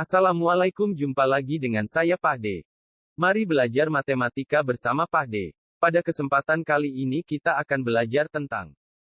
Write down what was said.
Assalamualaikum jumpa lagi dengan saya Pak Mari belajar matematika bersama Pak Pada kesempatan kali ini kita akan belajar tentang